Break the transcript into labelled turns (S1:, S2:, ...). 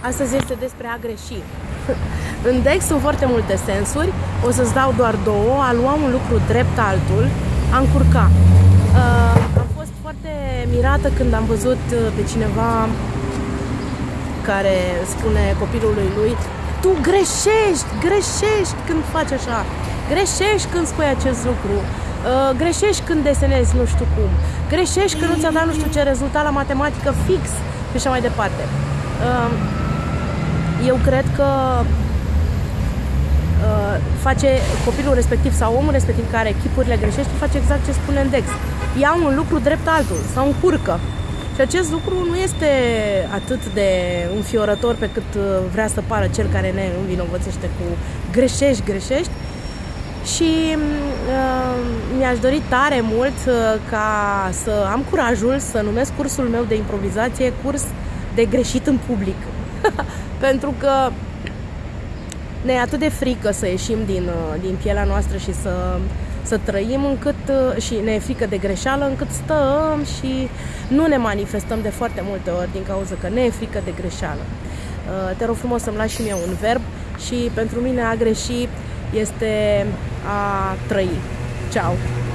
S1: Astăzi este despre a greși. În Dex sunt foarte multe sensuri, o să-ți dau doar două, a lua un lucru drept altul, a încurca. Uh, am fost foarte mirată când am văzut uh, pe cineva care spune copilului lui tu greșești, greșești când faci așa, greșești când spui acest lucru, uh, greșești când desenezi nu știu cum, greșești când nu ți-a dat nu știu ce rezultat la matematică fix. Și așa mai departe. Uh, eu cred că uh, face copilul respectiv sau omul respectiv care echipurile greșește, face exact ce spune în Dex. Ia un lucru drept altul sau încurcă. Și acest lucru nu este atât de înfiorător pe cât uh, vrea să pară cel care ne învinovățește cu greșești, greșești. Și uh, mi-aș dori tare mult uh, ca să am curajul să numesc cursul meu de improvizație curs de greșit în public. Pentru că ne e atât de frică să ieșim din, uh, din pielea noastră și să, să trăim încât uh, și ne e frică de greșeală încât stăm și nu ne manifestăm de foarte multe ori din cauza că ne e frică de greșeală. Uh, te rog frumos să-mi lași și mie un verb și pentru mine a greși este a trăi. Ciao!